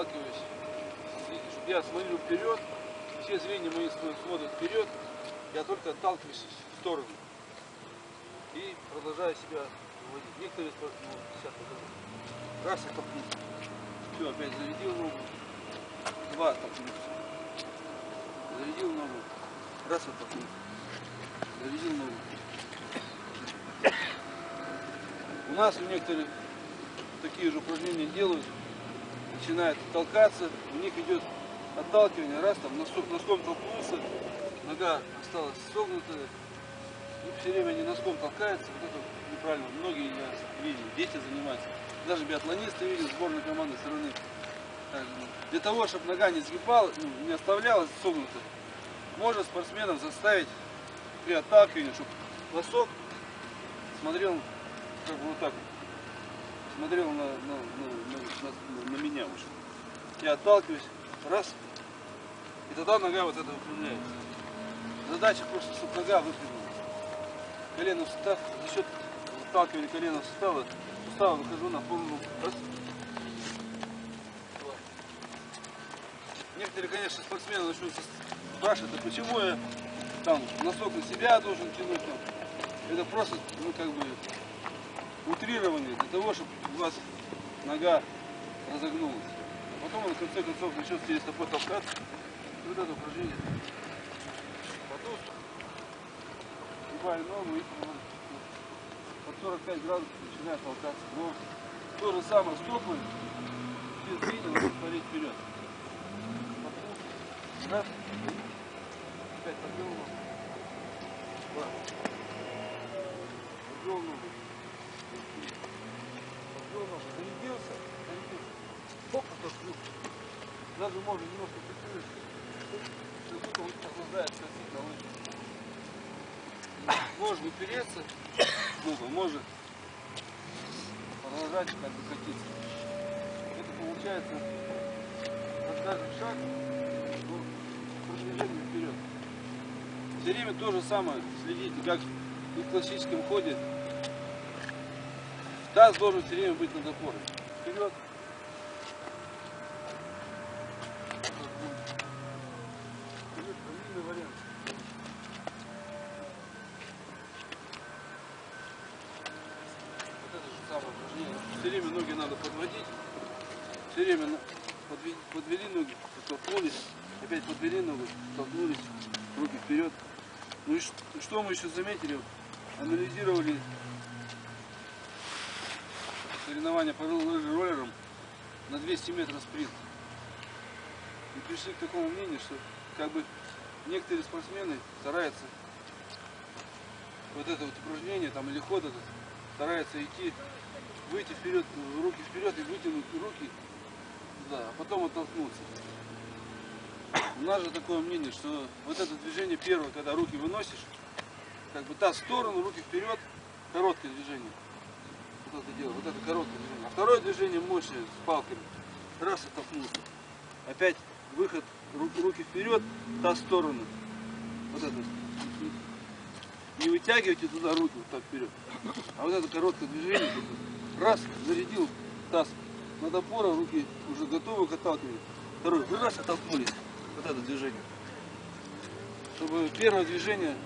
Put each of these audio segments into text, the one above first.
отталкиваюсь, я смотрю вперед, все зрения мои смотрят вперед, я только отталкиваюсь в сторону. И продолжаю себя выводить. Некоторые, ну, сейчас покажу. Раз оттолкнулся. Все, опять зарядил ногу. Два оттолкнулся. Зарядил ногу. Раз оттолкнулся. Зарядил ногу. У нас у некоторых такие же упражнения делают, начинают толкаться, у них идет отталкивание, раз там носком, носком толкнулся, нога осталась согнутая, и все время они носком толкаются, вот это неправильно, многие я видел, дети занимаются, даже биатлонисты видели, сборной команды страны. Для того, чтобы нога не сгибалась, ну, не оставлялась согнутой, можно спортсменов заставить при отталкивании, чтобы носок смотрел как бы вот так вот. Смотрел на, на, на, на, на меня уже. Я отталкиваюсь, раз, и тогда нога вот это выпрямляется. Задача просто, чтобы нога выпрямилась. Колено в сустав, за счет отталкивания колена в сустава, сустава выхожу на полную раз. Некоторые, конечно, спортсмены начнут спрашивать, а почему я там носок на себя должен тянуть там. Это просто, ну как бы, утрирование для того, чтобы у вас нога разогнулась. А потом он в конце концов начнет через стопой толкаться. И вот это упражнение. Потом сгибаю ногу и под 45 градусов начинает толкаться. Но то же самое стопы без движения смотреть вперед. Раз. Опять ногу. Два. Подвел ногу. Зарядился. Зарядился. Хоп, отошел. Даже можно немножко прикрыть. Как будто он охлаждает косить на лыжах. Можно упереться, много, можно продолжать как бы катиться. Это получается на каждый шаг ну, продвижение вперед. Все время то же самое следите, как и в классическом ходе. Таз должен все время быть над опорой. Вперед. Все время ноги надо подводить. Все время на- подве- подвели ноги, толкнулись, опять подвели ногу, толкнулись, руки вперед. Ну и что мы еще заметили? Анализировали соревнования по роллерам на 200 метров спринт. И пришли к такому мнению, что как бы некоторые спортсмены стараются вот это вот упражнение там или ход этот стараются идти, выйти вперед, руки вперед и вытянуть руки, да, а потом оттолкнуться. У нас же такое мнение, что вот это движение первое, когда руки выносишь, как бы та в сторону, руки вперед, короткое движение. Вот это дело, вот это короткое движение. А второе движение мощное с палками. Раз оттолкнулся. Опять выход, ру- руки вперед, та сторону. Вот это. Не вытягивайте туда руки вот так вперед. А вот это короткое движение, раз, зарядил таз над опорой, руки уже готовы к отталкиванию. Второй, вы раз оттолкнулись. Вот это движение. Чтобы первое движение,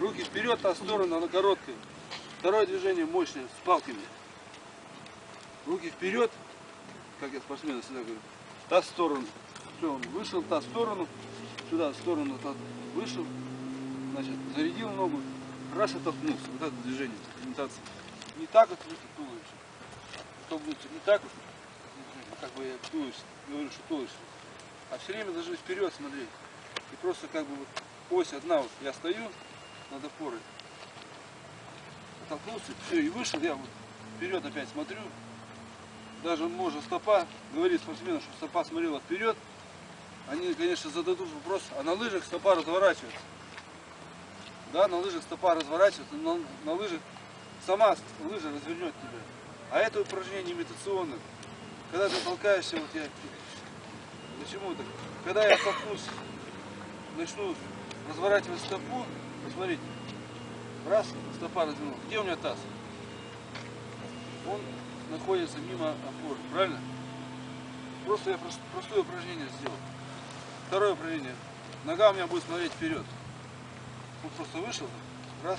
руки вперед, та в сторону, она короткая. Второе движение мощное, с палками. Руки вперед, как я спортсмену всегда говорю, та сторону. Все, он вышел, та сторону, сюда сторону, та вышел, значит, зарядил ногу, раз оттолкнулся. Вот это движение, имитация. Не так вот видите, туловище. То будет не так вот, как бы я туловище, говорю, что туловище. А все время должны вперед смотреть. И просто как бы вот ось одна, вот я стою над опорой, оттолкнулся, все, и вышел, я вот вперед опять смотрю. Даже можно стопа, говорит спортсмену, что стопа смотрела вперед. Они, конечно, зададут вопрос, а на лыжах стопа разворачивается. Да, на лыжах стопа разворачивается, но на, лыжах сама лыжа развернет тебя. А это упражнение имитационное. Когда ты толкаешься, вот я Почему так? Когда я толкнусь, начну разворачивать стопу, посмотрите, раз, стопа развернула. Где у меня таз? Он находится мимо опоры, правильно? Просто я прос- простое упражнение сделал. Второе упражнение. Нога у меня будет смотреть вперед. Вот просто вышел, раз.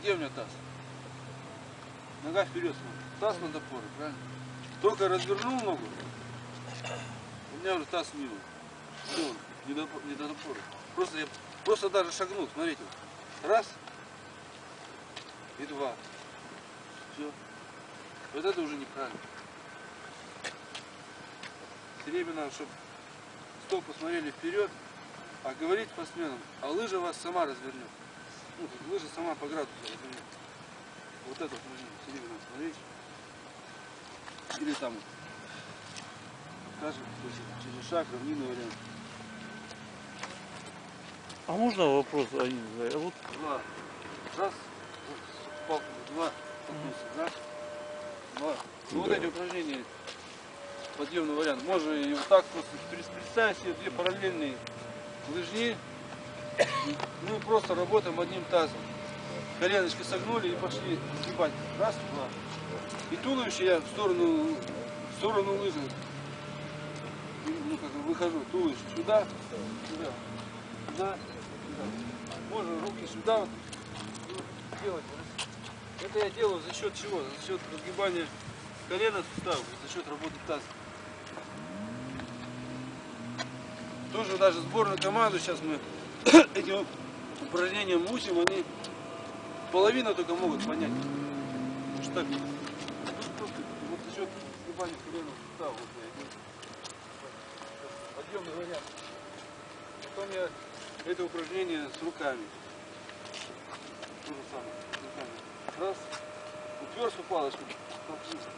Где у меня таз? Нога вперед смотрит. Таз над опорой, правильно? Только развернул ногу, у меня уже таз мимо. Все, не до, не до опоры. Просто я просто даже шагнул, смотрите. Раз и два. Все. Вот это уже неправильно. Все время надо, чтобы стопы смотрели вперед, а говорить спортсменам, а лыжа вас сама развернет. Ну, есть лыжа сама по градусу развернет. Вот это упражнение все время надо смотреть. Или там, скажем, то есть через шаг, равнинный вариант. А можно вопрос один? задать? А Вот Два. Раз. Вот, с палками. Два. Толкнулся. Раз. Два. Ну, вот эти упражнения. Подъемный вариант. Можно и вот так просто пред- представить себе две параллельные лыжни. Мы просто работаем одним тазом. Коленочки согнули и пошли сгибать. Раз, два. И туловище я в сторону, в сторону лыжи. Ну, как бы выхожу. Туловище сюда, сюда, сюда, сюда. Можно руки сюда вот делать. Это я делаю за счет чего? За счет разгибания колена суставов, за счет работы таза. Тоже даже сборную команду сейчас мы этим упражнением учим, они половина только могут понять. Что так, вот за счет разгибания колена суставов вот я делаю. Подъемный вариант. Потом я это упражнение с руками. То же самое, с руками. Раз, уперся палочку, толкнулся.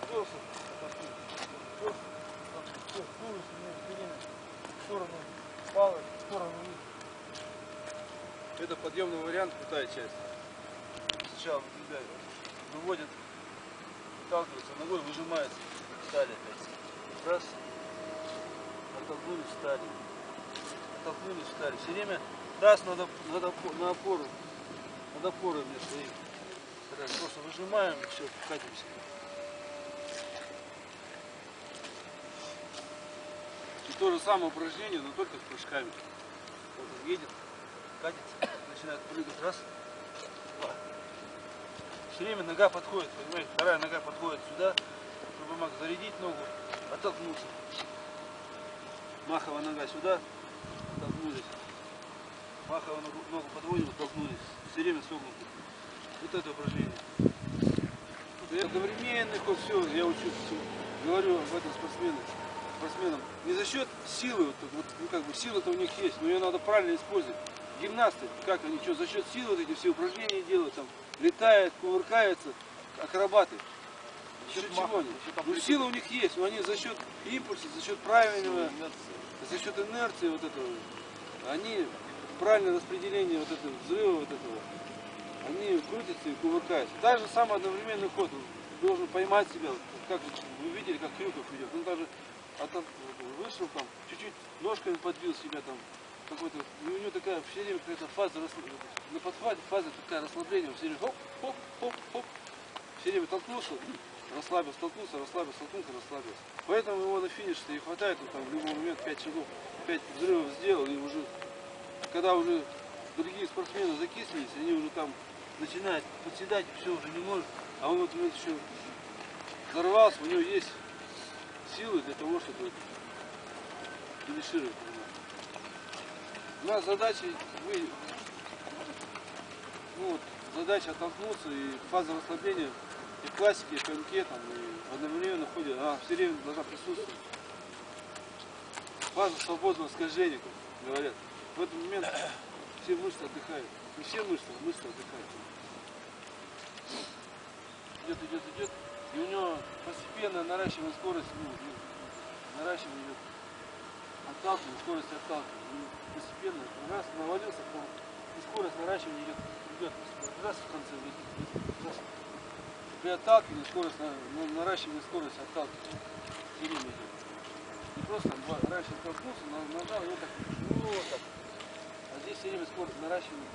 Уперся, толкнулся. Уперся, толкнулся. В сторону палок, в сторону вниз. Это подъемный вариант, крутая часть. Сначала ребят, выводят, сталкиваются ногой, выжимается, стали опять. Раз, оттолкнулись, встали. Оттолкнулись, встали. Все время таз надо, надо на опору. Над опорой мне стоит. Просто выжимаем и все, катимся. И то же самое упражнение, но только с прыжками. Вот он едет, катится, начинает прыгать. Раз, два. Все время нога подходит, понимаете? Вторая нога подходит сюда, чтобы мог зарядить ногу, оттолкнуться. Маховая нога сюда, оттолкнулись. Маховую ногу, ногу подводим, оттолкнулись. Все время согнуты. Вот это упражнение. Это одновременный ход, все, я учу, всё. говорю об этом спортсменам. спортсменам. Не за счет силы, вот, вот, ну, как бы сила-то у них есть, но ее надо правильно использовать. Гимнасты, как они, что, за счет силы вот эти все упражнения делают, там, летают, кувыркаются, акробаты. За счет чего они? Ну, сила у них есть, но они за счет импульса, за счет правильного, за счет инерции вот этого, они правильное распределение вот этого взрыва вот этого, они крутятся и кувыркаются. Так же самый одновременный ход. Должен поймать себя, как вы видели, как Крюков идет. Он даже от- вышел там, чуть-чуть ножками подбил себя там, какой-то, и у него такая все время какая-то фаза, на подхвате фаза такая расслабление, все время хоп, хоп, хоп, хоп, все время толкнулся, расслабился, толкнулся, расслабился, толкнулся, расслабился. Поэтому его на финише и хватает, он там в любой момент 5 шагов, 5 взрывов сделал, и уже, когда уже другие спортсмены закислились, они уже там начинают подседать, все уже не может, а он вот вот еще взорвался, у него есть силы для того, чтобы финишировать. У нас задача вы, ну вот, задача оттолкнуться и фаза расслабления и в классике, и в там, и в одновременном ходе, она все время должна присутствовать. Фаза свободного скольжения, как говорят. В этот момент все мышцы отдыхают. Не все а мышцы отдыхают. Идет, идет, идет. И у него постепенно наращивание скорости, ну, ну, наращивание идет. Отталкивание, скорость отталкивания. И постепенно, раз навалился, то и скорость наращивания идет, идет. Раз в конце выйдет, раз. При отталкивании скорость, на- на- наращивание скорости отталкивания. Все время идет. Не просто там два, раньше толкнулся, на- нажал, и вот так, вот так. А здесь все время скорость наращивания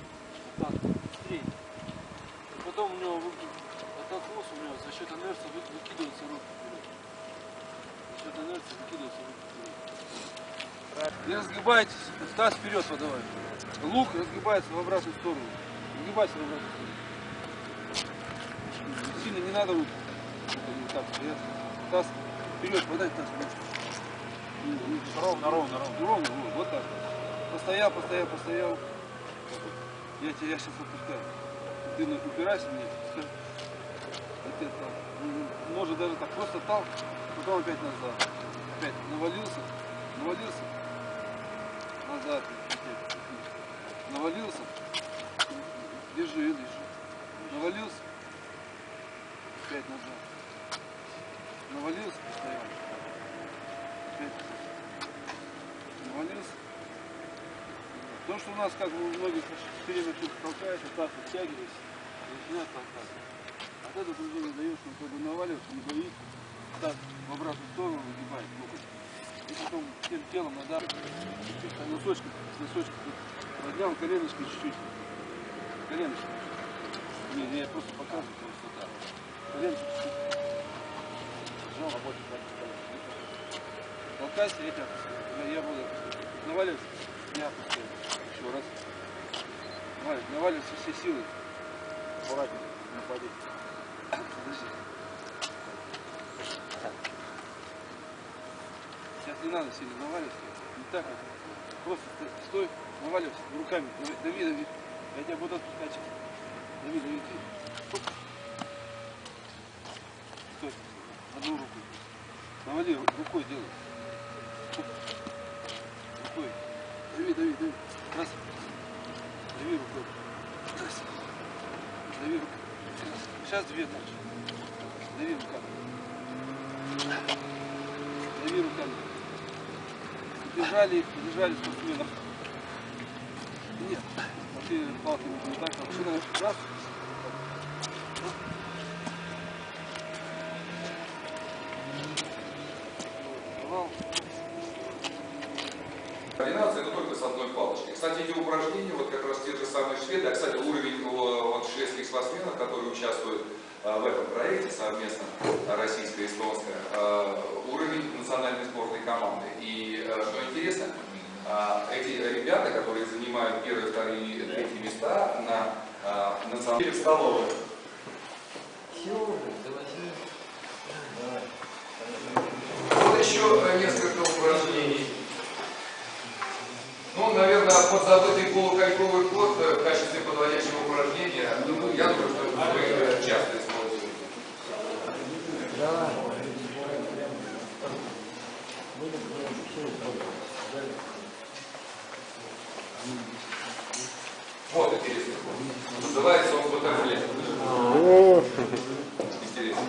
Быстрее. И потом у него вы- оттолкнулся, у него за счет инерции вы- выкидываются руки вперед. За счет инерция выкидывается руки вперед. Не разгибайтесь, таз вперед подавай. Лук разгибается в обратную сторону. Разгибайся в обратную сторону. Сильно не надо руку. Так, вперед. Таз вперед, подай таз вперед. Ровно, ровно, ровно. Ровно, вот, вот так. Постоял, постоял, постоял. Я тебя сейчас отпускаю. Ты упирайся мне. Все. Вот это. М, Может даже так просто тал, потом опять назад. Опять навалился, навалился. Назад. опять. Навалился. Держи, держи. Навалился. Опять назад. Навалился, постоял. Опять навалился. То, что у нас как бы у многих время тут толкается, так и начинает толкаться. От этого движение даешь, он как бы наваливается, не боится, так в обратную сторону выгибает локоть. И потом всем телом надо носочком тут поднял коленочкой чуть-чуть. Коленочкой. Не, не, я просто показываю, просто так. Коленочкой чуть-чуть. Сжал, работает Толкайся, я тебя отпускаю. Я, я буду наваливаться, я опускаю. Еще раз. Наваливайся, наваливайся всей силой. Аккуратнее, напади. Подожди. Сейчас не надо сильно наваливаться. Не так вот. Просто стой, стой, наваливайся руками. Дави, дави. Я тебя буду отпускать. Дави, дави, ты. Оп. Стой. Одну руку. Навали, ру- рукой делай. Рукой. Дави, дави, дави. Раз. Дави рукой. Раз. Дави рукой. Раз. Сейчас две дальше. Дави руками. Дави руками. Держали их, держали спортсменов. Нет. А ты палками не так, а машина раз. С одной палочкой. Кстати, эти упражнения, вот как раз те же самые шведы, а, кстати, уровень вот, шведских спортсменов, которые участвуют э, в этом проекте совместно, э, российско-эстонское, э, уровень национальной сборной команды. И что интересно, эти ребята, которые занимают первые, вторые и третьи места на национальной столовой, Вот еще э, несколько упражнений. Ну, наверное, подзабытый полукольковый ход э, в качестве подводящего упражнения, ну, я думаю, что вы часто используете. Да. Вот интересный ход. Называется он бутерфле. Интересно.